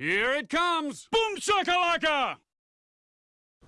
Here it comes! Boom shakalaka!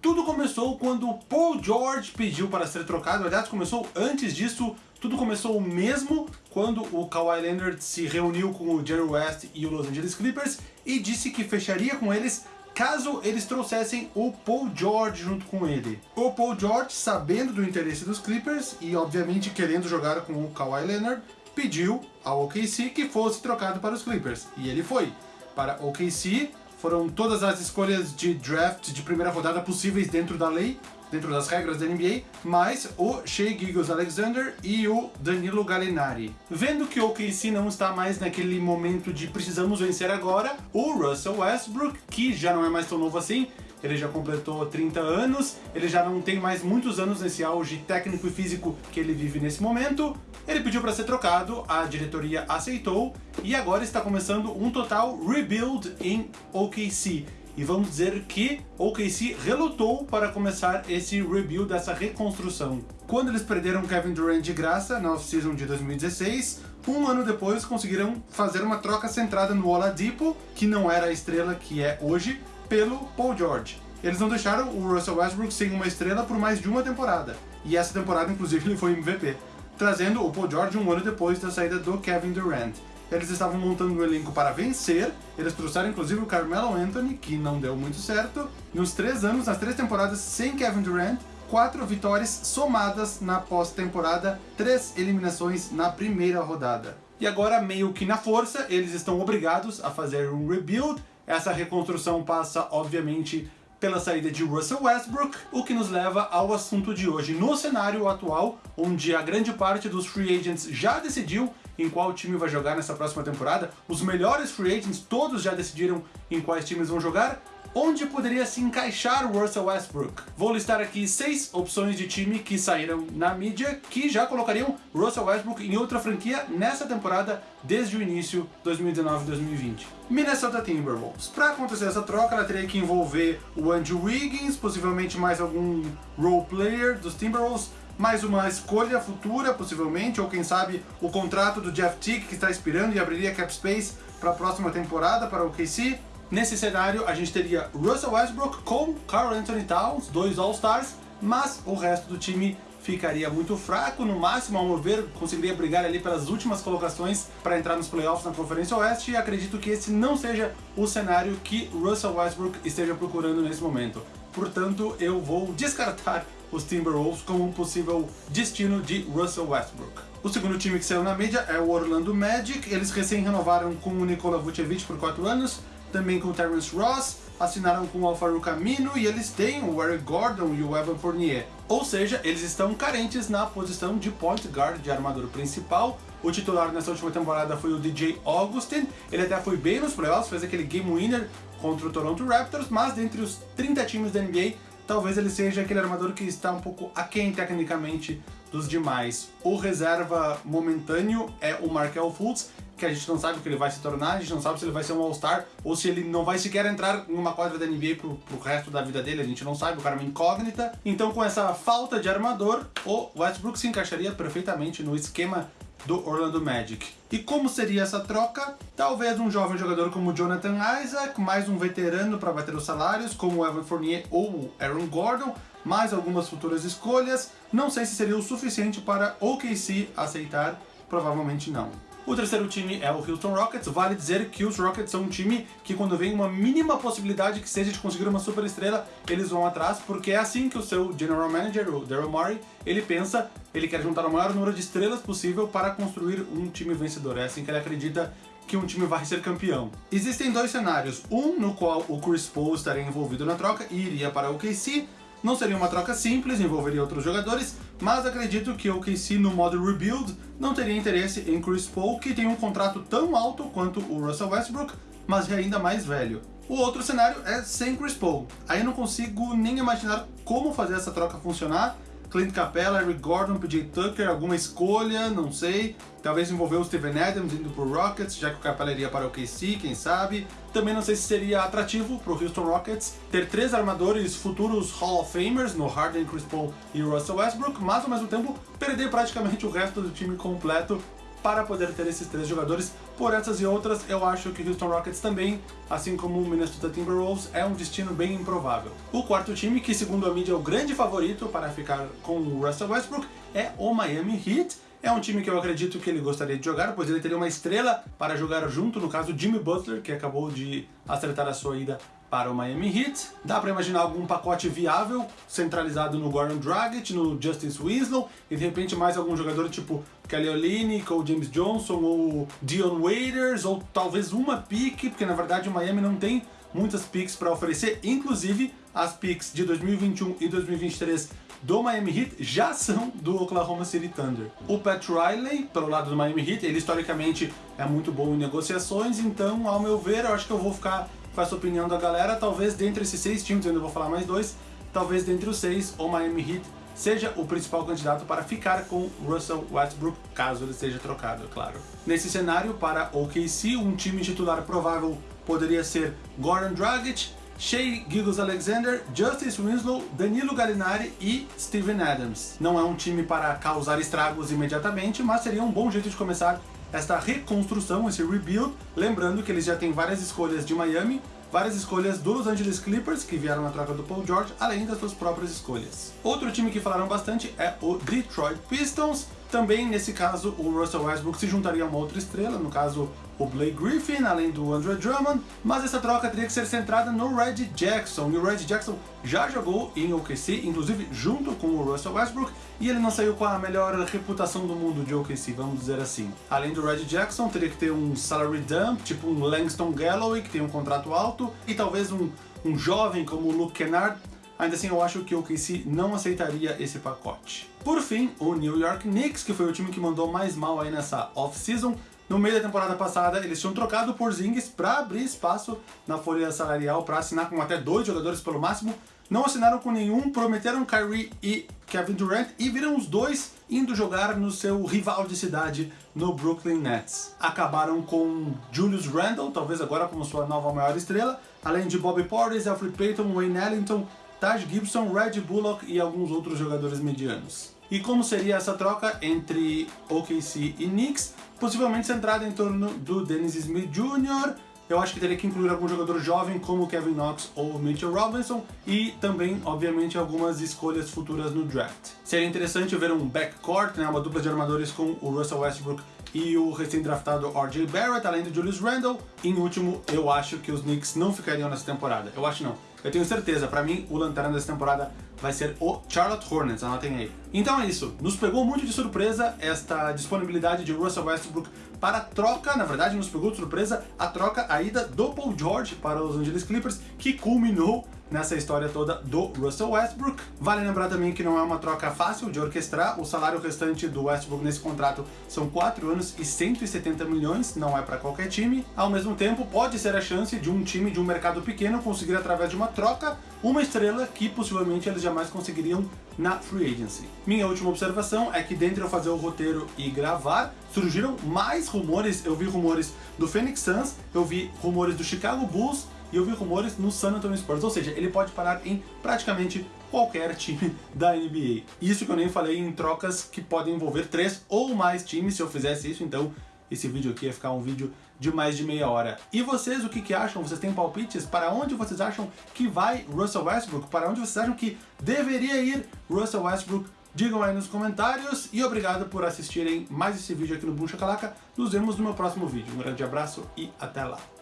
Tudo começou quando Paul George pediu para ser trocado, aliás começou antes disso, tudo começou mesmo quando o Kawhi Leonard se reuniu com o Jerry West e o Los Angeles Clippers e disse que fecharia com eles caso eles trouxessem o Paul George junto com ele. O Paul George, sabendo do interesse dos Clippers e obviamente querendo jogar com o Kawhi Leonard, pediu ao OKC que fosse trocado para os Clippers, e ele foi. Para OKC, foram todas as escolhas de draft de primeira rodada possíveis dentro da lei, dentro das regras da NBA, mais o Shea Gilgeous Alexander e o Danilo Gallinari. Vendo que o OKC não está mais naquele momento de precisamos vencer agora, o Russell Westbrook, que já não é mais tão novo assim, ele já completou 30 anos, ele já não tem mais muitos anos nesse auge técnico e físico que ele vive nesse momento. Ele pediu para ser trocado, a diretoria aceitou e agora está começando um total rebuild em OKC. E vamos dizer que OKC relutou para começar esse rebuild, essa reconstrução. Quando eles perderam Kevin Durant de graça na off-season de 2016, um ano depois conseguiram fazer uma troca centrada no Oladipo, que não era a estrela que é hoje, pelo Paul George. Eles não deixaram o Russell Westbrook sem uma estrela por mais de uma temporada. E essa temporada, inclusive, ele foi MVP, trazendo o Paul George um ano depois da saída do Kevin Durant. Eles estavam montando um elenco para vencer, eles trouxeram inclusive o Carmelo Anthony, que não deu muito certo. Nos três anos, nas três temporadas sem Kevin Durant, quatro vitórias somadas na pós-temporada, três eliminações na primeira rodada. E agora, meio que na força, eles estão obrigados a fazer um rebuild, essa reconstrução passa, obviamente, pela saída de Russell Westbrook, o que nos leva ao assunto de hoje. No cenário atual, onde a grande parte dos free agents já decidiu em qual time vai jogar nessa próxima temporada, os melhores free agents todos já decidiram em quais times vão jogar, onde poderia se encaixar o Russell Westbrook. Vou listar aqui seis opções de time que saíram na mídia que já colocariam Russell Westbrook em outra franquia nessa temporada desde o início 2019-2020. Minnesota Timberwolves. Para acontecer essa troca, ela teria que envolver o Andrew Wiggins, possivelmente mais algum role player dos Timberwolves, mais uma escolha futura, possivelmente, ou quem sabe o contrato do Jeff Tick que está expirando e abriria cap space para a próxima temporada para o KC. Nesse cenário, a gente teria Russell Westbrook com Carl Anthony Towns, dois All-Stars, mas o resto do time ficaria muito fraco, no máximo, ao meu ver, conseguiria brigar ali pelas últimas colocações para entrar nos playoffs na Conferência Oeste e acredito que esse não seja o cenário que Russell Westbrook esteja procurando nesse momento. Portanto, eu vou descartar os Timberwolves como um possível destino de Russell Westbrook. O segundo time que saiu na mídia é o Orlando Magic, eles recém renovaram com o Nikola Vucevic por 4 anos, também com o Terrence Ross, assinaram com o Alfaro Camino e eles têm o Eric Gordon e o Evan Fournier. Ou seja, eles estão carentes na posição de point guard de armador principal. O titular nessa última temporada foi o DJ Augustin, ele até foi bem nos playoffs, fez aquele game winner contra o Toronto Raptors, mas dentre os 30 times da NBA, talvez ele seja aquele armador que está um pouco aquém tecnicamente dos demais. O reserva momentâneo é o Markel Fultz, que a gente não sabe o que ele vai se tornar, a gente não sabe se ele vai ser um All-Star ou se ele não vai sequer entrar em uma quadra da NBA pro, pro resto da vida dele, a gente não sabe, o cara é uma incógnita. Então com essa falta de armador, o Westbrook se encaixaria perfeitamente no esquema do Orlando Magic. E como seria essa troca? Talvez um jovem jogador como Jonathan Isaac, mais um veterano para bater os salários, como Evan Fournier ou Aaron Gordon, mais algumas futuras escolhas. Não sei se seria o suficiente para OKC aceitar, provavelmente não. O terceiro time é o Houston Rockets. Vale dizer que os Rockets são um time que quando vem uma mínima possibilidade que seja de conseguir uma super estrela, eles vão atrás, porque é assim que o seu General Manager, o Daryl Morey, ele pensa, ele quer juntar o maior número de estrelas possível para construir um time vencedor. É assim que ele acredita que um time vai ser campeão. Existem dois cenários, um no qual o Chris Paul estaria envolvido na troca e iria para o KC, não seria uma troca simples, envolveria outros jogadores, mas acredito que o OKC no modo Rebuild não teria interesse em Chris Paul, que tem um contrato tão alto quanto o Russell Westbrook, mas é ainda mais velho. O outro cenário é sem Chris Paul. Aí eu não consigo nem imaginar como fazer essa troca funcionar, Clint Capella, Eric Gordon, PJ Tucker, alguma escolha, não sei. Talvez envolver o Steven Adams indo pro Rockets, já que o Capella iria para o KC, quem sabe. Também não sei se seria atrativo pro Houston Rockets ter três armadores futuros Hall of Famers no Harden, Chris Paul e Russell Westbrook, mas ao mesmo tempo perder praticamente o resto do time completo para poder ter esses três jogadores. Por essas e outras, eu acho que Houston Rockets também, assim como o Minnesota Timberwolves, é um destino bem improvável. O quarto time, que segundo a mídia é o grande favorito para ficar com o Russell Westbrook, é o Miami Heat. É um time que eu acredito que ele gostaria de jogar, pois ele teria uma estrela para jogar junto, no caso Jimmy Butler, que acabou de acertar a sua ida para o Miami Heat. Dá para imaginar algum pacote viável, centralizado no Gordon Dragic, no Justice Winslow, e de repente mais algum jogador tipo Kelly Olynyk, ou James Johnson, ou Dion Waiters, ou talvez uma pick, porque na verdade o Miami não tem muitas picks para oferecer, inclusive as picks de 2021 e 2023 do Miami Heat já são do Oklahoma City Thunder. O Pat Riley, pelo lado do Miami Heat, ele historicamente é muito bom em negociações, então, ao meu ver, eu acho que eu vou ficar com essa opinião da galera. Talvez dentre esses seis times, eu ainda vou falar mais dois, talvez dentre os seis, o Miami Heat seja o principal candidato para ficar com Russell Westbrook, caso ele seja trocado, é claro. Nesse cenário, para OKC, um time titular provável poderia ser Goran Dragic, Shea Gilgis-Alexander, Justice Winslow, Danilo Gallinari e Steven Adams. Não é um time para causar estragos imediatamente, mas seria um bom jeito de começar esta reconstrução, esse rebuild, lembrando que eles já têm várias escolhas de Miami, várias escolhas do Los Angeles Clippers, que vieram na troca do Paul George, além das suas próprias escolhas. Outro time que falaram bastante é o Detroit Pistons, também, nesse caso, o Russell Westbrook se juntaria a uma outra estrela, no caso o Blake Griffin, além do Andre Drummond, mas essa troca teria que ser centrada no Red Jackson, e o Red Jackson já jogou em OKC, inclusive junto com o Russell Westbrook, e ele não saiu com a melhor reputação do mundo de OKC, vamos dizer assim. Além do Red Jackson, teria que ter um salary dump, tipo um Langston Galloway, que tem um contrato alto, e talvez um, um jovem como o Luke Kennard, Ainda assim, eu acho que o OKC não aceitaria esse pacote. Por fim, o New York Knicks, que foi o time que mandou mais mal aí nessa off-season, no meio da temporada passada, eles tinham trocado por Zingis para abrir espaço na folha salarial para assinar com até dois jogadores pelo máximo. Não assinaram com nenhum, prometeram Kyrie e Kevin Durant e viram os dois indo jogar no seu rival de cidade no Brooklyn Nets. Acabaram com Julius Randle, talvez agora como sua nova maior estrela, além de Bobby Portis, Alfred Payton, Wayne Ellington, Taj Gibson, Red Bullock e alguns outros jogadores medianos. E como seria essa troca entre OKC e Knicks? Possivelmente centrada em torno do Dennis Smith Jr., eu acho que teria que incluir algum jogador jovem como Kevin Knox ou Mitchell Robinson e também, obviamente, algumas escolhas futuras no draft. Seria interessante ver um backcourt, né, uma dupla de armadores com o Russell Westbrook e o recém-draftado R.J. Barrett, além do Julius Randle. Em último, eu acho que os Knicks não ficariam nessa temporada. Eu acho não. Eu tenho certeza, pra mim, o lanterna dessa temporada vai ser o Charlotte Hornets, anotem aí. Então é isso, nos pegou muito de surpresa esta disponibilidade de Russell Westbrook para troca, na verdade nos pegou de surpresa a troca, a ida do Paul George para os Angeles Clippers, que culminou nessa história toda do Russell Westbrook. Vale lembrar também que não é uma troca fácil de orquestrar, o salário restante do Westbrook nesse contrato são 4 anos e 170 milhões, não é para qualquer time. Ao mesmo tempo, pode ser a chance de um time de um mercado pequeno conseguir através de uma troca uma estrela que possivelmente eles jamais conseguiriam na free agency. Minha última observação é que dentre eu fazer o roteiro e gravar, surgiram mais rumores, eu vi rumores do Phoenix Suns, eu vi rumores do Chicago Bulls, e eu vi rumores no San Antonio Spurs, ou seja, ele pode parar em praticamente qualquer time da NBA. Isso que eu nem falei em trocas que podem envolver três ou mais times, se eu fizesse isso, então esse vídeo aqui ia ficar um vídeo de mais de meia hora. E vocês, o que, que acham? Vocês têm palpites? Para onde vocês acham que vai Russell Westbrook? Para onde vocês acham que deveria ir Russell Westbrook? Digam aí nos comentários e obrigado por assistirem mais esse vídeo aqui no Boom Chacalaca. Nos vemos no meu próximo vídeo. Um grande abraço e até lá.